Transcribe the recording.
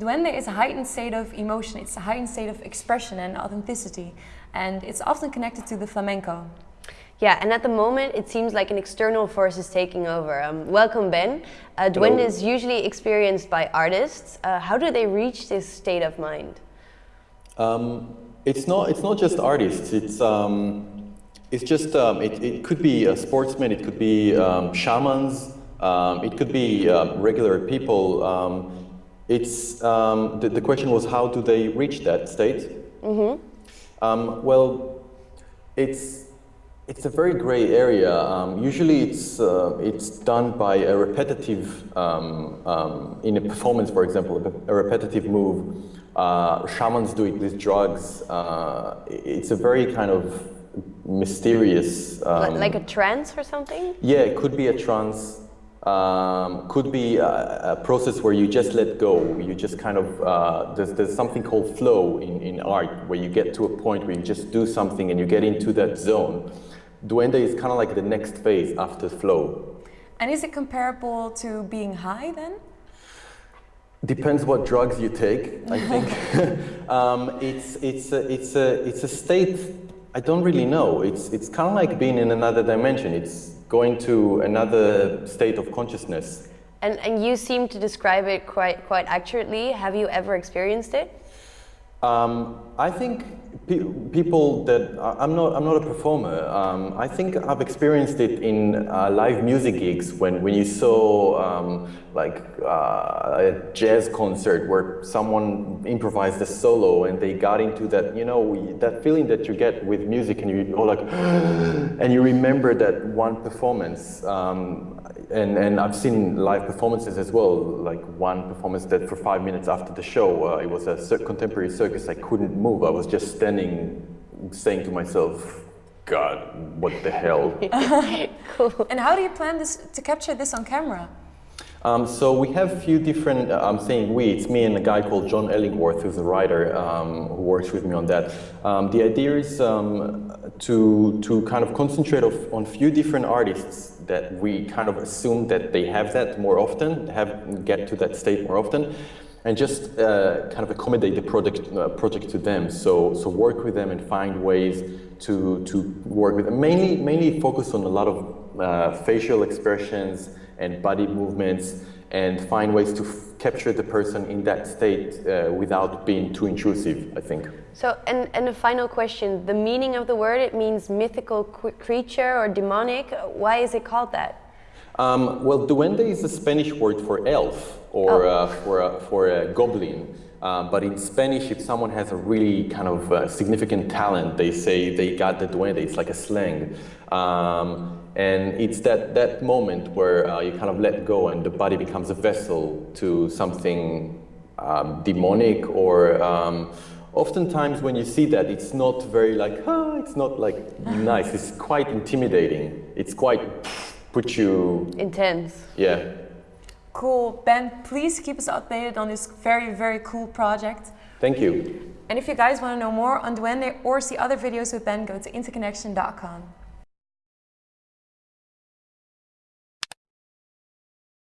Duende is a heightened state of emotion, it's a heightened state of expression and authenticity, and it's often connected to the flamenco. Yeah, and at the moment it seems like an external force is taking over. Um, welcome, Ben. Uh, Duende is usually experienced by artists. Uh, how do they reach this state of mind? Um, it's not. It's not just artists. It's um, it's just. Um, it, it could be a sportsman. It could be um, shamans. Um, it could be uh, regular people. Um, it's the, the question was how do they reach that state? Mm -hmm. well, it's it's a very gray area. Um, usually it's, uh, it's done by a repetitive, um, um, in a performance, for example, a, repetitive move. Uh, shamans do it with drugs. Uh, it's a very kind of mysterious... Um, like a trance or something? Yeah, it could be a trance. Um, could be a, a, process where you just let go. You just kind of, uh, there's, there's something called flow in, in art where you get to a point where you just do something and you get into that zone. Duende is kind of like the next phase after flow. And is it comparable to being high then? Depends what drugs you take, I think. um, it's, it's, a, it's, a, it's a state, I don't really know. It's, it's kind of like being in another dimension. It's going to another state of consciousness. And, and you seem to describe it quite, quite accurately. Have you ever experienced it? Um, I think pe people that I'm not I'm not a performer. Um, I think I've experienced it in uh, live music gigs when when you saw um, like uh, a jazz concert where someone improvised a solo and they got into that you know that feeling that you get with music and you like and you remember that one performance. And, and I've seen live performances as well, like one performance that for five minutes after the show, uh, it was a contemporary circus, I couldn't move. I was just standing, saying to myself, God, what the hell? cool. And how do you plan this to capture this on camera? Um, so we have a few different, uh, I'm saying we, it's me and a guy called John Ellingworth, who's a writer um, who works with me on that. Um, the idea is um, to, to kind of concentrate of, on a few different artists that we kind of assume that they have that more often, have get to that state more often, and just uh, kind of accommodate the project, uh, project to them. So, so work with them and find ways to, to work with them. Mainly, mainly focus on a lot of uh, facial expressions, and body movements and find ways to capture the person in that state uh, without being too intrusive, I think. So, and, and a final question, the meaning of the word, it means mythical creature or demonic. Why is it called that? Um, well, duende is a Spanish word for elf or oh. uh, for, a, for a goblin. Um, but in Spanish, if someone has a really kind of uh, significant talent, they say they got the duende. It's like a slang. Um, and it's that, that moment where uh, you kind of let go and the body becomes a vessel to something um, demonic or um, oftentimes when you see that, it's not very like, ah, it's not like nice. It's quite intimidating. It's quite put you... Intense. Yeah. Cool. Ben, please keep us updated on this very, very cool project. Thank you. And if you guys want to know more on Duende or see other videos with Ben, go to interconnection.com.